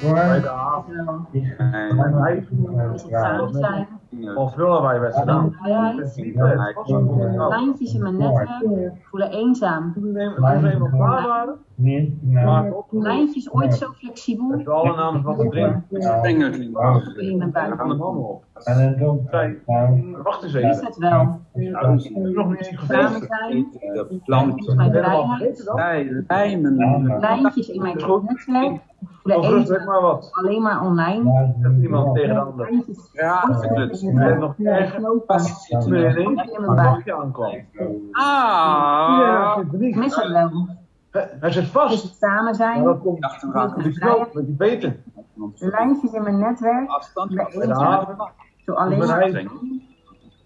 bij de haven. En hij Is het samen zijn? of willen wij nou. Lijntjes in mijn netwerk voelen eenzaam. Toen we toen we waren, maar op ooit zo flexibel. met alle namen wat te drinken. in mijn We gaan de buik. mannen op. En dan Zei, wacht eens Is even. het wel? Nou, nog niet? De Is mijn? Bij lijmen. Lijntjes in mijn Is netwerk Of voelen rustig eenzaam. maar wat. Alleen maar online. Zegt iemand tegen de ander. Ja. En flexibel. nog er ineens In mijn een buik. aankwam. Ah. Ja, er mis het wel. Hij- zit vast. het samen zijn? dat komt mijn die knoop vrijheid? met die beten. Lijntjes in mijn netwerk afstand. Bij. Zo alleen.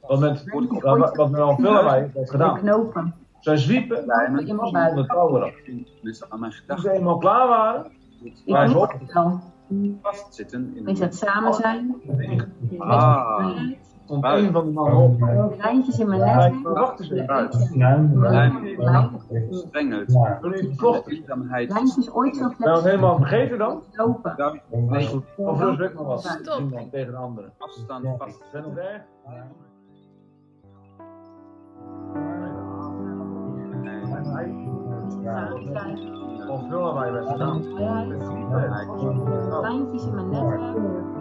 Wat met, wat, met al veel wij heeft gedaan. knopen. Zij zwiepen buik. de touwen. Dus aan mijn Toen ze gedachten eenmaal klaar waren, Ik Maar mis op. het wel. vastzitten. In Is het samen zijn? Ah. Stond een van de mannen op. Lijntjes in mijn Hij zei, netwerk. maar wacht eens even. Strengelt. Toen is het vocht. Eenzaamheid. Lijntjes ooit zo het flexibel helemaal vergeten dan? lopen. Of rust weg maar wat. Stop. Iemand tegen de andere. afstand vast. Ben nog erg? Zijn. of willen wij het goed nou. Lijntjes in mijn netwerk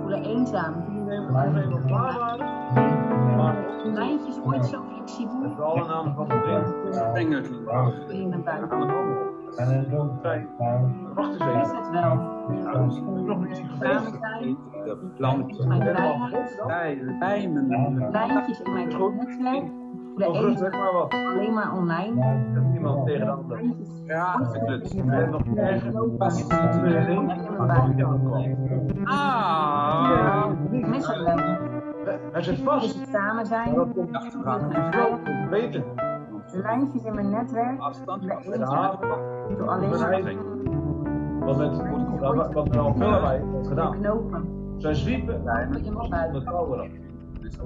voelen eenzaam. Lijntjes ooit zo flexibel met alle namen wat te drinken. Strengelt. in mijn buik. de op. En dan wacht eens Is even. het wel? Nou, nog niet gefeest. De plant. Is mijn? Bij lijmen. Lijntjes in mijn netwerk eenzaam. weg maar wat. Alleen maar online. Zegt iemand tegen de ander. Ja, gekletst. En nog er een pakje aankwam. Ah. Het. Hij zit Is vast. het samen zijn? dat komt door met die beten. Lijntjes in mijn netwerk Afstand zo alleen. Wat met, wat, wat met al veel wij heeft gedaan. knopen. Zij zwiepen buik. de touwen. Dus